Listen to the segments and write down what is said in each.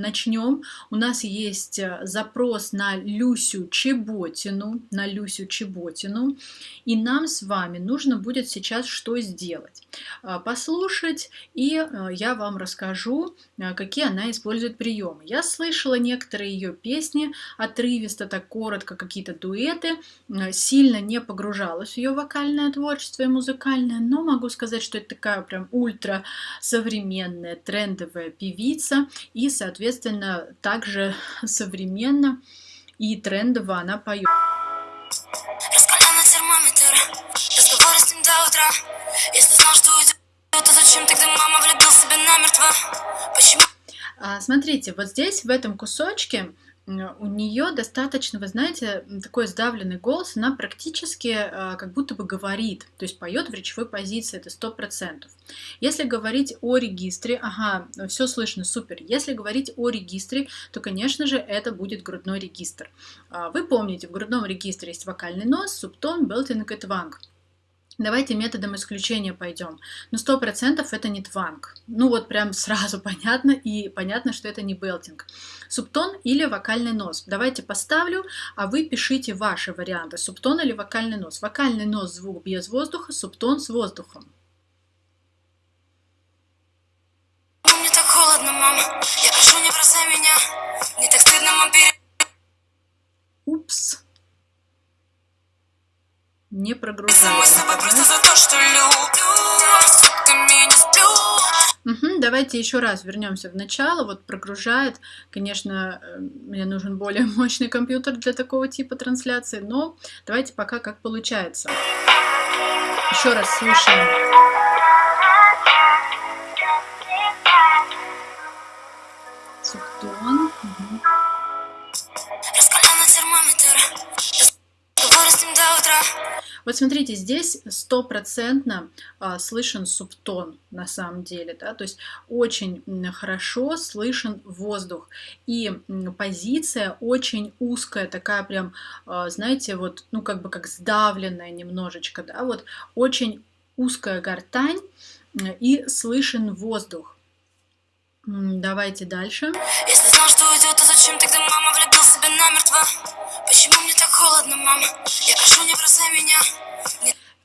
Начнем. У нас есть э, запрос на Люсю Чеботину, на Люсю Чеботину, и нам с вами нужно будет сейчас что сделать? А, послушать, и э, я вам расскажу, э, какие она использует приемы. Я слышала некоторые ее песни, отрывисто, так коротко, какие-то дуэты, сильно не погружалась в ее вокальное творчество и музыкальное, но могу сказать, что это такая прям ультра современная, трендовая певица, и, соответственно, соответственно, также современно и трендово она поет. А, смотрите, вот здесь, в этом кусочке, у нее достаточно, вы знаете, такой сдавленный голос, она практически э, как будто бы говорит, то есть поет в речевой позиции, это сто процентов. Если говорить о регистре, ага, все слышно, супер. Если говорить о регистре, то, конечно же, это будет грудной регистр. А, вы помните, в грудном регистре есть вокальный нос, субтон, белтинг и тванг. Давайте методом исключения пойдем. Но сто процентов это не тванг. Ну вот прям сразу понятно, и понятно, что это не белтинг. Субтон или вокальный нос. Давайте поставлю, а вы пишите ваши варианты. Субтон или вокальный нос. Вокальный нос звук без воздуха, субтон с воздухом. Мне так холодно, мама. Я прошу, не бросай меня. Мне так стыдно, мам, перед... Упс не прогружается. Угу, давайте еще раз вернемся в начало. Вот прогружает. Конечно, э, мне нужен более мощный компьютер для такого типа трансляции, но давайте пока как получается. Еще раз слушаем. Субтон. Вот смотрите, здесь стопроцентно а, слышен субтон на самом деле, да, то есть очень хорошо слышен воздух. И позиция очень узкая, такая прям, а, знаете, вот, ну как бы как сдавленная немножечко, да, вот очень узкая гортань и слышен воздух. Давайте дальше. Если знал, что уйдет, то зачем тогда мама влюбил намертво? Почему мне так холодно, мама? Я прошу, не бросай меня.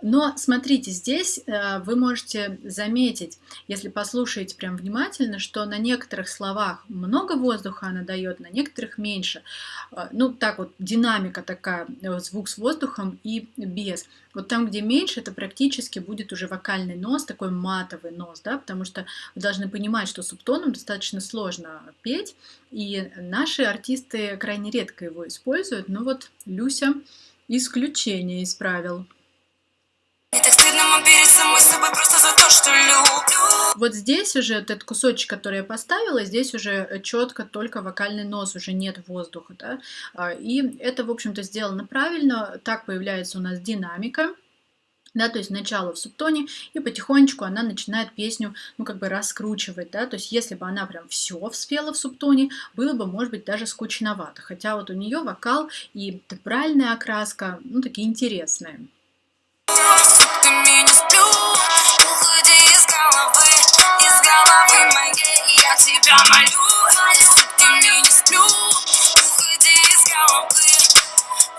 Но смотрите, здесь э, вы можете заметить, если послушаете прям внимательно, что на некоторых словах много воздуха она дает, на некоторых меньше. Э, ну, так вот, динамика такая, э, звук с воздухом и без. Вот там, где меньше, это практически будет уже вокальный нос, такой матовый нос, да, потому что вы должны понимать, что субтоном достаточно сложно петь, и наши артисты крайне редко его используют, но вот Люся исключение из правил. Вот здесь уже этот кусочек, который я поставила, здесь уже четко только вокальный нос, уже нет воздуха. Да? А, и это, в общем-то, сделано правильно. Так появляется у нас динамика. Да, то есть начало в субтоне, и потихонечку она начинает песню, ну, как бы раскручивать, да, то есть если бы она прям все вспела в субтоне, было бы, может быть, даже скучновато, хотя вот у нее вокал и тембральная окраска, ну, такие интересные тебя молю, сутками не сплю Уходи из головы,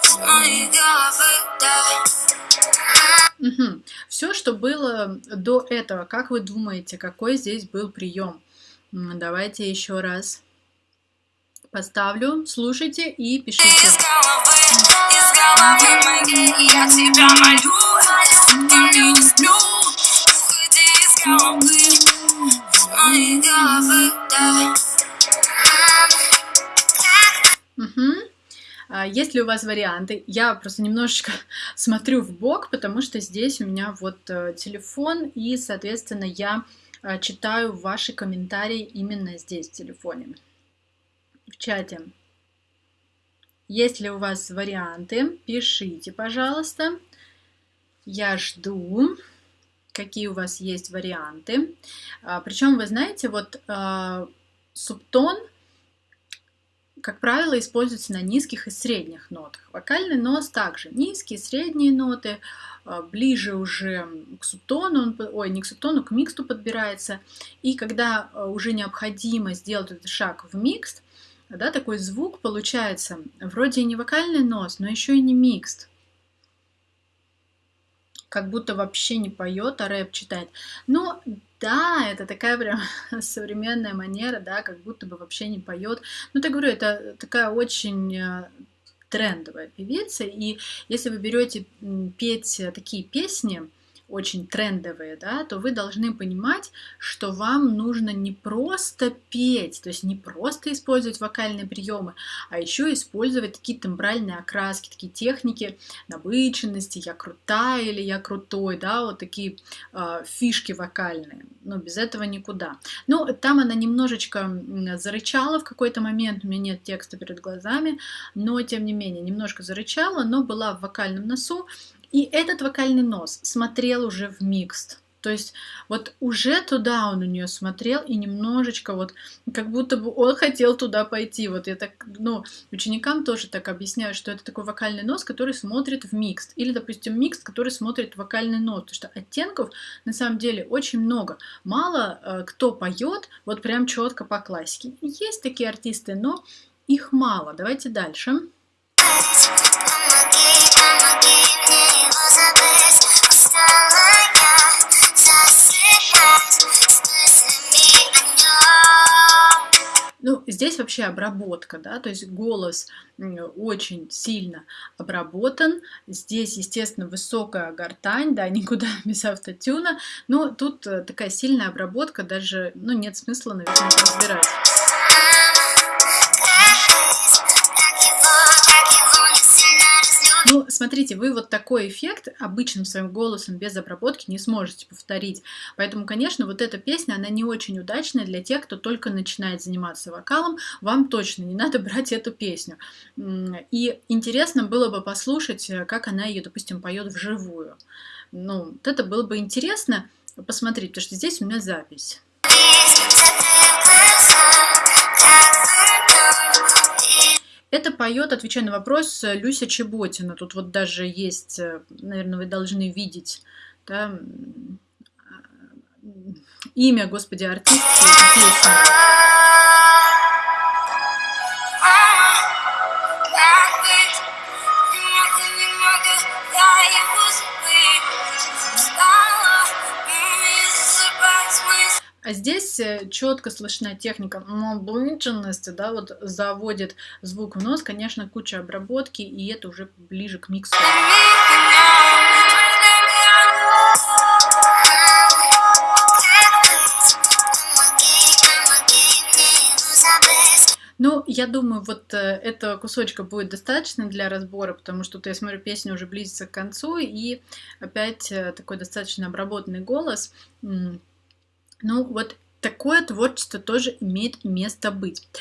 из моей головы, да Угу. Все, что было до этого, как вы думаете, какой здесь был прием? Давайте еще раз поставлю, слушайте и пишите. Из головы, из головы моей, я тебя молю, есть ли у вас варианты? Я просто немножечко смотрю в бок, потому что здесь у меня вот э, телефон, и, соответственно, я э, читаю ваши комментарии именно здесь, в телефоне, в чате. Есть ли у вас варианты? Пишите, пожалуйста. Я жду, какие у вас есть варианты. А, Причем, вы знаете, вот а, субтон как правило, используется на низких и средних нотах. Вокальный нос также низкие, средние ноты, а, ближе уже к субтону, ой, не к субтону, к миксту подбирается. И когда а, уже необходимо сделать этот шаг в микст, да, такой звук получается вроде и не вокальный нос, но еще и не микст. Как будто вообще не поет, а рэп читает. Но да, это такая прям современная манера, да, как будто бы вообще не поет. Ну, так говорю, это такая очень э, трендовая певица, и если вы берете петь такие песни, очень трендовые, да, то вы должны понимать, что вам нужно не просто петь, то есть не просто использовать вокальные приемы, а еще использовать такие тембральные окраски, такие техники набыченности, я крутая или я крутой, да, вот такие э, фишки вокальные. Но без этого никуда. Ну, там она немножечко зарычала в какой-то момент, у меня нет текста перед глазами, но тем не менее немножко зарычала, но была в вокальном носу, и этот вокальный нос смотрел уже в микст. То есть вот уже туда он у нее смотрел и немножечко вот как будто бы он хотел туда пойти. Вот я так, ну, ученикам тоже так объясняю, что это такой вокальный нос, который смотрит в микст. Или, допустим, микст, который смотрит в вокальный нос. Потому что оттенков на самом деле очень много. Мало э, кто поет вот прям четко по классике. Есть такие артисты, но их мало. Давайте дальше. Ну, здесь вообще обработка, да, то есть голос очень сильно обработан. Здесь, естественно, высокая гортань, да, никуда без автотюна. Но тут э, такая сильная обработка, даже, ну, нет смысла, наверное, разбирать. Смотрите, вы вот такой эффект обычным своим голосом без обработки не сможете повторить. Поэтому, конечно, вот эта песня, она не очень удачная для тех, кто только начинает заниматься вокалом. Вам точно не надо брать эту песню. И интересно было бы послушать, э, как она ее, допустим, поет вживую. Ну, вот это было бы интересно посмотреть, потому что здесь у меня запись. Поет, отвечая на вопрос, Люся Чеботина. Тут вот даже есть, э, наверное, вы должны видеть да, имя, господи, артистки песни. А здесь э, четко слышна техника наближенности, да, вот заводит звук в нос, конечно, куча обработки, и это уже ближе к миксу. Ну, я думаю, вот э, этого кусочка будет достаточно для разбора, потому что я смотрю, песня уже близится к концу, и опять э, такой достаточно обработанный голос. Ну, вот такое творчество тоже имеет место быть.